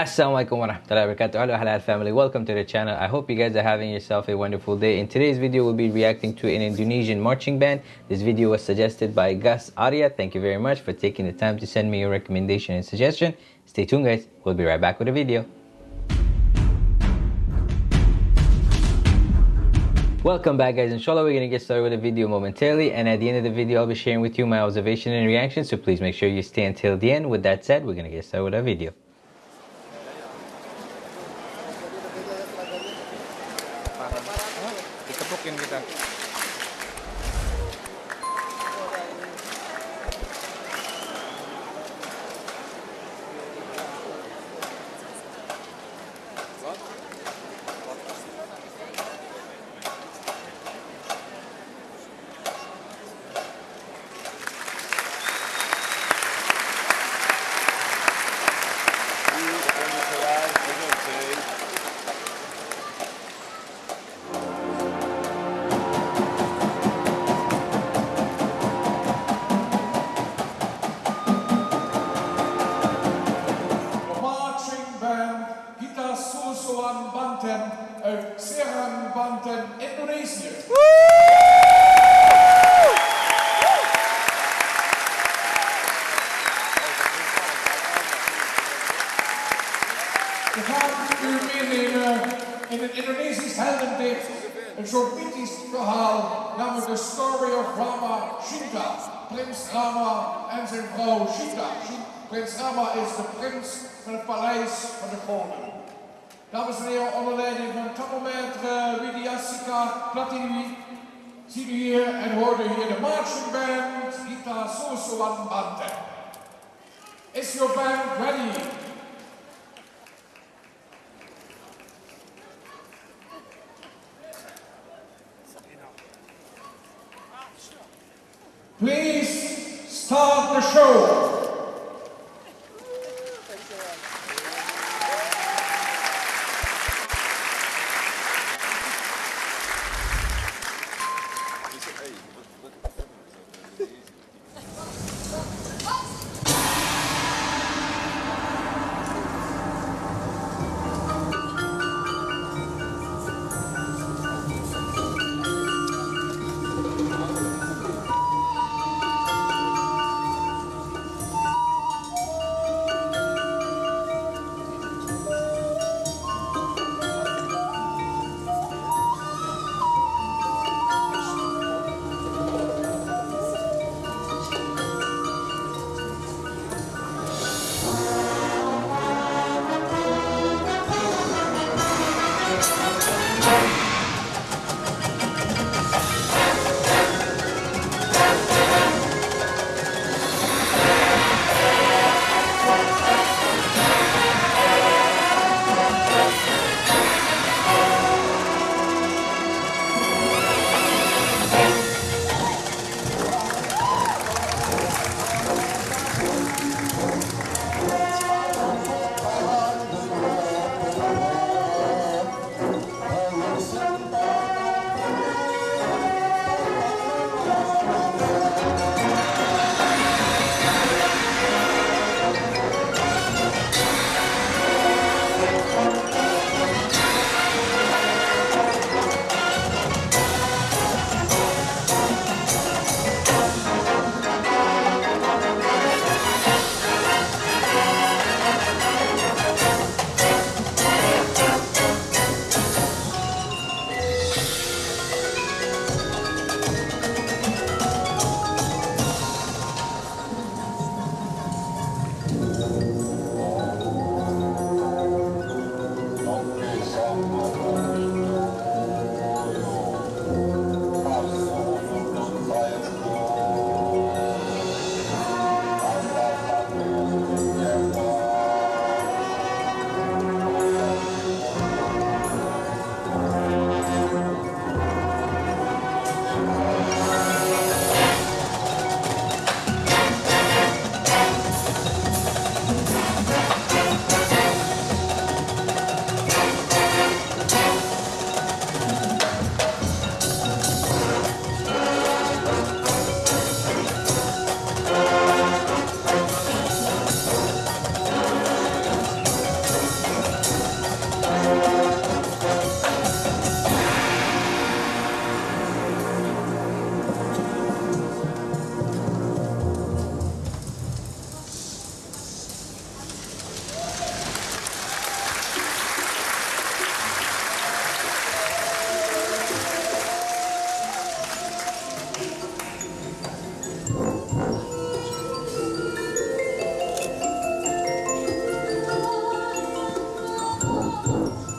Assalamualaikum warahmatullahi wabarakatuh. Hello Halal family, welcome to the channel. I hope you guys are having yourself a wonderful day. In today's video, we'll be reacting to an Indonesian marching band. This video was suggested by Gus Arya. Thank you very much for taking the time to send me your recommendation and suggestion. Stay tuned guys, we'll be right back with a video. Welcome back guys, inshallah we're going to get started with the video momentarily and at the end of the video I'll be sharing with you my observation and reaction so please make sure you stay until the end. With that said, we're to get started with our video. tumpuk-tumpukin kita We gaan u meenemen in een Indonesisch heldendicht, een soort mythisch verhaal, namelijk de story of Rama Shinta, prins Rama en zijn vrouw Sita. Shi- Prins Rama is de prins van het paleis van de koning. Dames en heren, onder leiding van tachometer Widyasika Platini ziet u hier en hoort u hier de marching band Gita Susuan Bante. Is your band ready? Please start the show. Oh.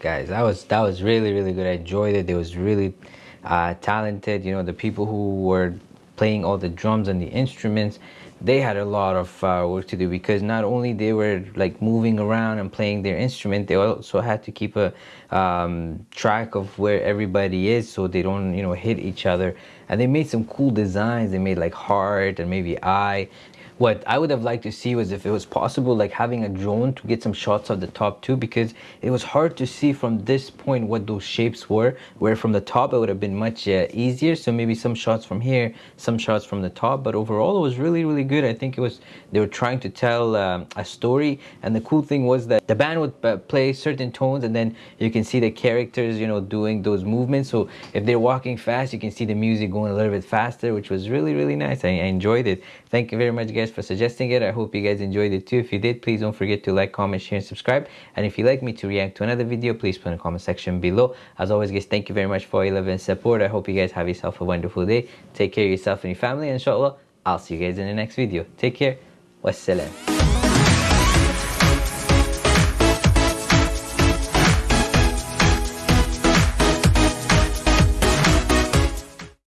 Guys. That was that was really really good. I enjoyed it. It was really uh, talented. You know the people who were playing all the drums and the instruments they had a lot of uh, work to do because not only they were like moving around and playing their instrument they also had to keep a um, track of where everybody is so they don't you know hit each other. And they made some cool designs. They made like heart and maybe eye what I would have liked to see was if it was possible like having a drone to get some shots of the top too because it was hard to see from this point what those shapes were where from the top it would have been much uh, easier. So maybe some shots from here some shots from the top. But overall it was really really good. I think it was they were trying to tell um, a story. And the cool thing was that the band would uh, play certain tones and then you can see the characters you know doing those movements. So if they're walking fast you can see the music going a little bit faster which was really really nice. I, I enjoyed it. Thank you very much guys for suggesting it. I hope you guys enjoyed it too. If you did, please don't forget to like, comment, share, and subscribe. And if you'd like me to react to another video, please put in the comment section below. As always, guys, thank you very much for your love and support. I hope you guys have yourself a wonderful day. Take care of yourself and your family. And inshallah, I'll see you guys in the next video. Take care. Wassalam.